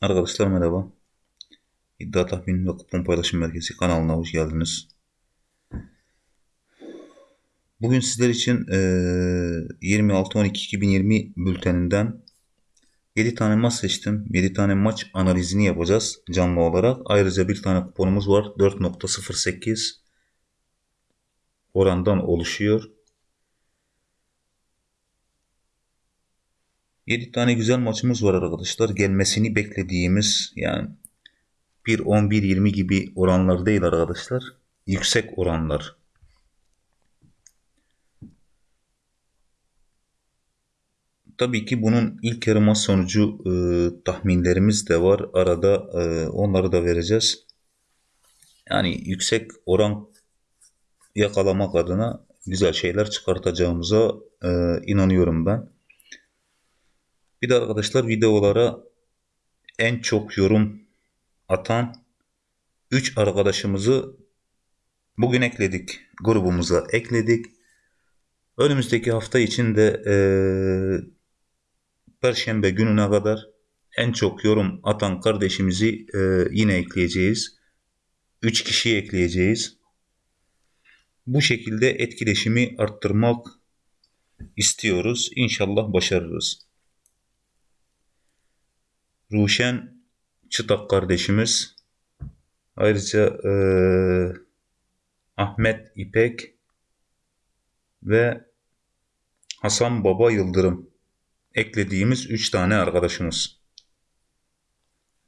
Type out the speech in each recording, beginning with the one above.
Arkadaşlar merhaba. İddia tahmin ve kupon paylaşım merkezi kanalına hoş geldiniz. Bugün sizler için e, 26-12-2020 bülteninden 7 tane maç seçtim. 7 tane maç analizini yapacağız canlı olarak. Ayrıca bir tane kuponumuz var. 4.08 orandan oluşuyor. 7 tane güzel maçımız var arkadaşlar. Gelmesini beklediğimiz yani 1-11-20 gibi oranlar değil arkadaşlar. Yüksek oranlar. Tabii ki bunun ilk yarı maç sonucu e, tahminlerimiz de var. Arada e, onları da vereceğiz. Yani yüksek oran yakalamak adına güzel şeyler çıkartacağımıza e, inanıyorum ben. Bir de arkadaşlar videolara en çok yorum atan 3 arkadaşımızı bugün ekledik. Grubumuza ekledik. Önümüzdeki hafta için de e, Perşembe gününe kadar en çok yorum atan kardeşimizi e, yine ekleyeceğiz. 3 kişiyi ekleyeceğiz. Bu şekilde etkileşimi arttırmak istiyoruz. İnşallah başarırız. Ruşen Çıtak kardeşimiz. Ayrıca e, Ahmet İpek ve Hasan Baba Yıldırım eklediğimiz 3 tane arkadaşımız.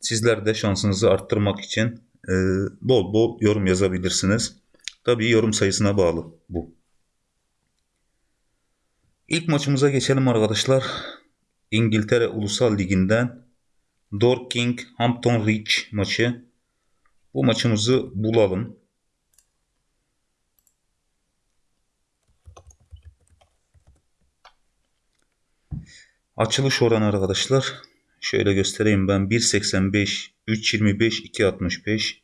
Sizler de şansınızı arttırmak için e, bol bol yorum yazabilirsiniz. Tabii yorum sayısına bağlı bu. İlk maçımıza geçelim arkadaşlar. İngiltere Ulusal Ligi'nden Dorking Hampton Ridge maçı. Bu maçımızı bulalım. Açılış oranı arkadaşlar. Şöyle göstereyim ben. 1.85, 3.25, 2.65.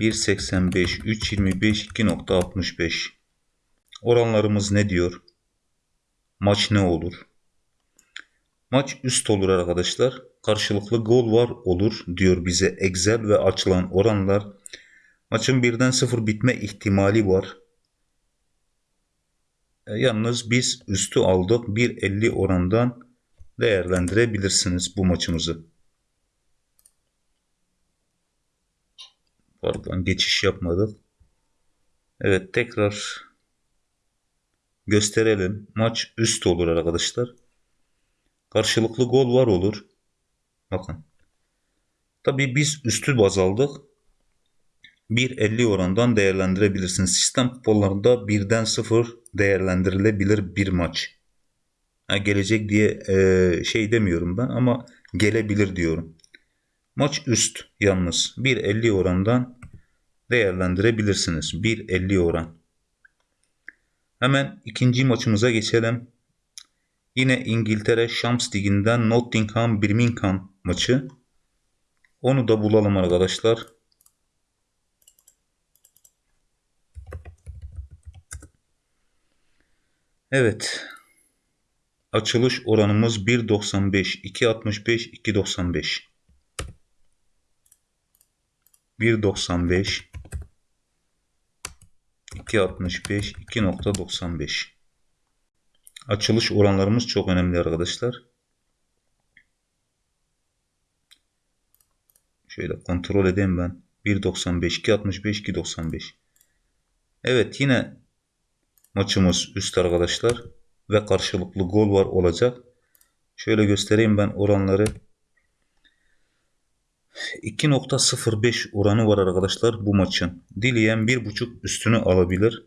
1.85, 3.25, 2.65. Oranlarımız ne diyor? Maç ne olur? Maç üst olur arkadaşlar. Karşılıklı gol var olur diyor bize Excel ve açılan oranlar. Maçın birden sıfır bitme ihtimali var. E, yalnız biz üstü aldık. 1.50 orandan değerlendirebilirsiniz bu maçımızı. Pardon geçiş yapmadık. Evet tekrar gösterelim. Maç üst olur arkadaşlar. Karşılıklı gol var olur. Bakın. Tabii biz üstü baz aldık. 1.50 orandan değerlendirebilirsiniz. Sistem kuponlarında birden sıfır değerlendirilebilir bir maç. Ha, gelecek diye e, şey demiyorum ben ama gelebilir diyorum. Maç üst yalnız 1.50 orandan değerlendirebilirsiniz. 1.50 oran. Hemen ikinci maçımıza geçelim. Yine İngiltere Şams Ligi'nden Nottingham Birmingham maçı. Onu da bulalım arkadaşlar. Evet. Açılış oranımız 1.95, 2.65, 2.95. 1.95 2.65 2.95 Açılış oranlarımız çok önemli arkadaşlar. Şöyle kontrol edeyim ben. 1.95, 2.65, 2.95. Evet yine maçımız üst arkadaşlar. Ve karşılıklı gol var olacak. Şöyle göstereyim ben oranları. 2.05 oranı var arkadaşlar bu maçın. Dileyen 1.5 üstünü alabilir.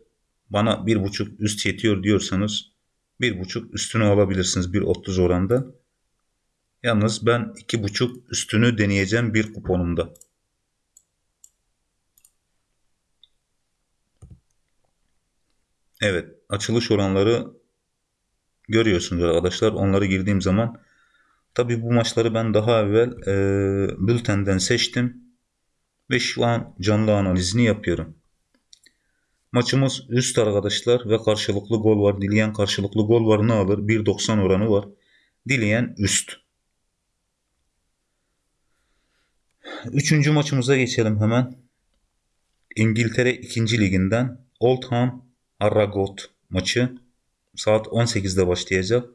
Bana 1.5 üst yetiyor diyorsanız bir buçuk üstünü alabilirsiniz 1.30 oranda. Yalnız ben iki buçuk üstünü deneyeceğim bir kuponumda. Evet açılış oranları görüyorsunuz arkadaşlar. Onları girdiğim zaman tabi bu maçları ben daha evvel e, bültenden seçtim. Ve şu an canlı analizini yapıyorum. Maçımız üst arkadaşlar ve karşılıklı gol var. Dileyen karşılıklı gol var ne alır? 1.90 oranı var. Dileyen üst. Üçüncü maçımıza geçelim hemen. İngiltere 2. Liginden Oldham Harrogate maçı saat 18'de başlayacak.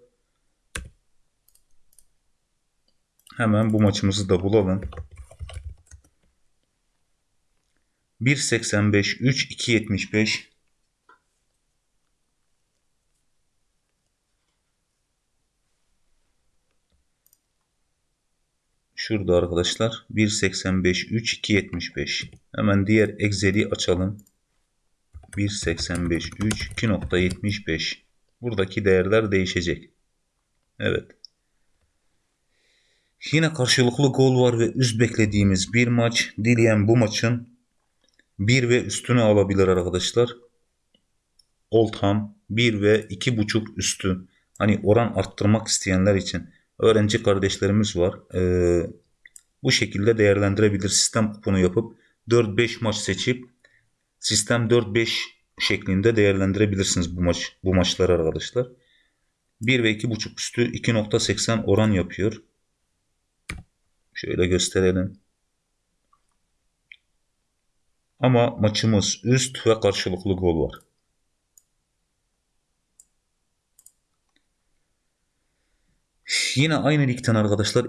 Hemen bu maçımızı da bulalım. 1.85 3 2.75 Şurada arkadaşlar 1.85 3 2.75 hemen diğer Excel'i açalım. 1.85 3 2.75 buradaki değerler değişecek. Evet. Yine karşılıklı gol var ve üst beklediğimiz bir maç. Dileyen bu maçın bir ve üstünü alabilir arkadaşlar. Oldham 1 ve 2.5 üstü. Hani oran arttırmak isteyenler için öğrenci kardeşlerimiz var. Ee, bu şekilde değerlendirebilir. Sistem kuponu yapıp 4-5 maç seçip sistem 4-5 şeklinde değerlendirebilirsiniz bu maç bu maçları arkadaşlar. 1 ve 2.5 üstü 2.80 oran yapıyor. Şöyle gösterelim. Ama maçımız üst ve karşılıklı gol var. Yine aynı ligden arkadaşlar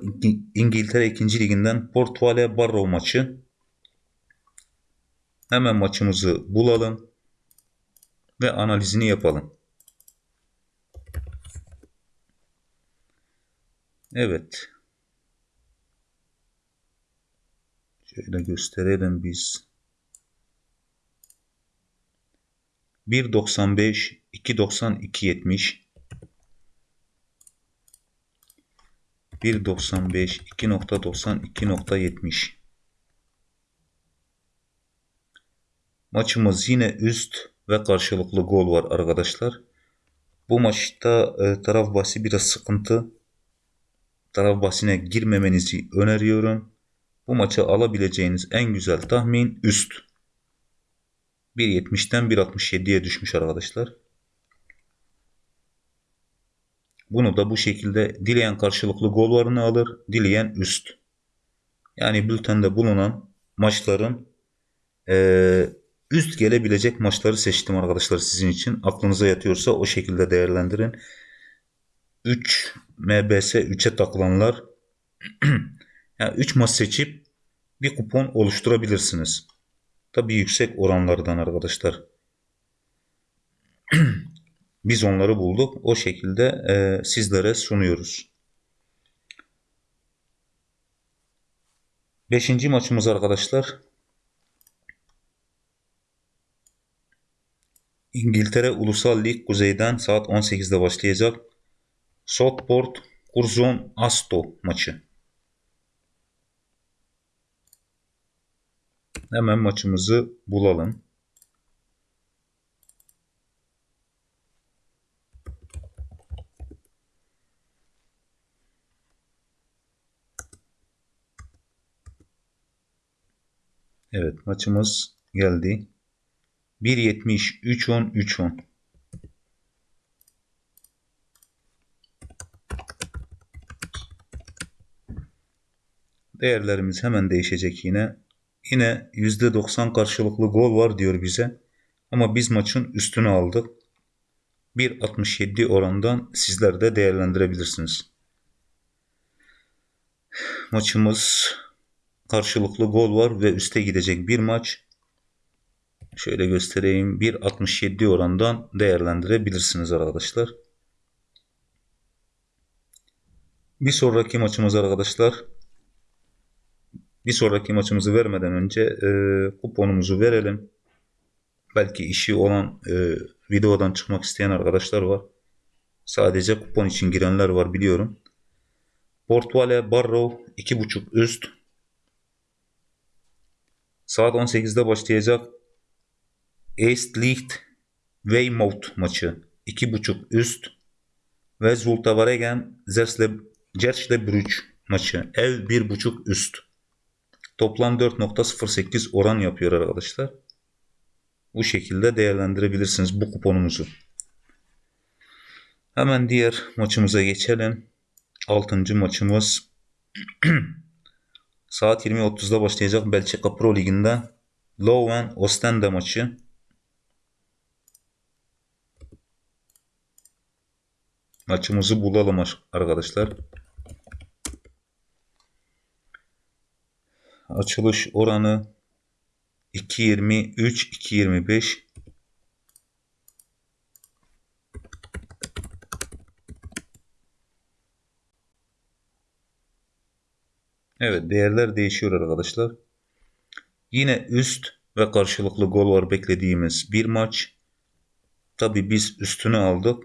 İngiltere 2. liginden Portuale Barrow maçı. Hemen maçımızı bulalım ve analizini yapalım. Evet. Şöyle gösterelim biz. 1.95 2.90 2.70 1.95 2.90 2.70 Maçımız yine üst ve karşılıklı gol var arkadaşlar. Bu maçta e, taraf bahsi biraz sıkıntı. Taraf bahsine girmemenizi öneriyorum. Bu maçı alabileceğiniz en güzel tahmin üst. 1.70'den 1.67'ye düşmüş arkadaşlar. Bunu da bu şekilde dileyen karşılıklı gol varını alır, dileyen üst. Yani bültende bulunan maçların e, üst gelebilecek maçları seçtim arkadaşlar sizin için. Aklınıza yatıyorsa o şekilde değerlendirin. 3 MBS 3'e takılanlar yani 3 maç seçip bir kupon oluşturabilirsiniz. Tabi yüksek oranlardan arkadaşlar. Biz onları bulduk. O şekilde e, sizlere sunuyoruz. Beşinci maçımız arkadaşlar. İngiltere Ulusal Lig Kuzey'den saat 18'de başlayacak. Southport Curzon Asto maçı. Hemen maçımızı bulalım. Evet maçımız geldi. 1.70 3.10 3.10 Değerlerimiz hemen değişecek yine. Yine %90 karşılıklı gol var diyor bize. Ama biz maçın üstünü aldık. 1.67 orandan sizler de değerlendirebilirsiniz. Maçımız karşılıklı gol var ve üste gidecek bir maç. Şöyle göstereyim. 1.67 orandan değerlendirebilirsiniz arkadaşlar. Bir sonraki maçımız arkadaşlar bir sonraki maçımızı vermeden önce e, kuponumuzu verelim. Belki işi olan e, videodan çıkmak isteyen arkadaşlar var. Sadece kupon için girenler var biliyorum. Portuale Barrow 2.5 üst. Saat 18'de başlayacak East Licht Weymouth maçı 2.5 üst ve Zultavaregen Zersle maçı ev 1.5 üst. Toplam 4.08 oran yapıyor arkadaşlar. Bu şekilde değerlendirebilirsiniz bu kuponumuzu. Hemen diğer maçımıza geçelim. Altıncı maçımız saat 20.30'da başlayacak Belçika Pro Ligi'nde Leuven Ostende maçı. Maçımızı bulalım ar- arkadaşlar. Açılış oranı 2.23 2.25 Evet değerler değişiyor arkadaşlar. Yine üst ve karşılıklı gol var beklediğimiz bir maç. Tabi biz üstünü aldık.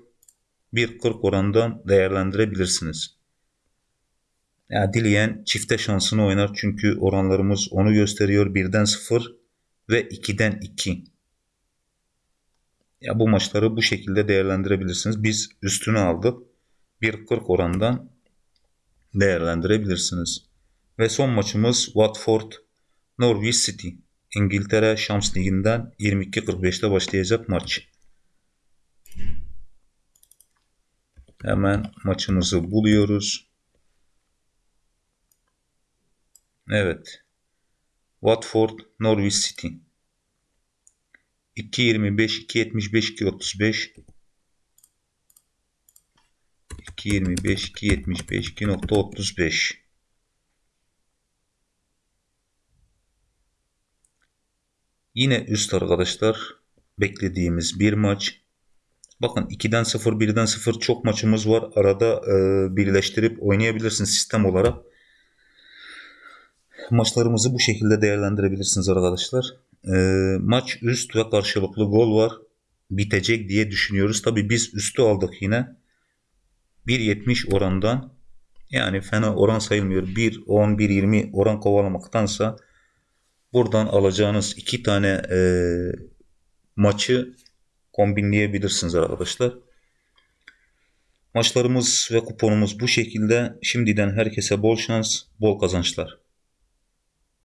1.40 orandan değerlendirebilirsiniz. Ya dileyen çifte şansını oynar çünkü oranlarımız onu gösteriyor. 1'den 0 ve 2'den 2. Ya bu maçları bu şekilde değerlendirebilirsiniz. Biz üstünü aldık. 1.40 orandan değerlendirebilirsiniz. Ve son maçımız Watford Norwich City. İngiltere Şams Ligi'nden 22.45'te başlayacak maç. Hemen maçımızı buluyoruz. Evet. Watford Norwich City. 2.25, 2.75, 2.35 2.25, 2.75, 2.35 Yine üst arkadaşlar beklediğimiz bir maç. Bakın 2'den 0, 1'den 0 çok maçımız var. Arada e, birleştirip oynayabilirsiniz sistem olarak. Maçlarımızı bu şekilde değerlendirebilirsiniz arkadaşlar. E, maç üst ve karşılıklı gol var. Bitecek diye düşünüyoruz. Tabi biz üstü aldık yine. 1.70 orandan yani fena oran sayılmıyor. 1.10, 1.20 oran kovalamaktansa buradan alacağınız iki tane e, maçı kombinleyebilirsiniz arkadaşlar. Maçlarımız ve kuponumuz bu şekilde. Şimdiden herkese bol şans, bol kazançlar.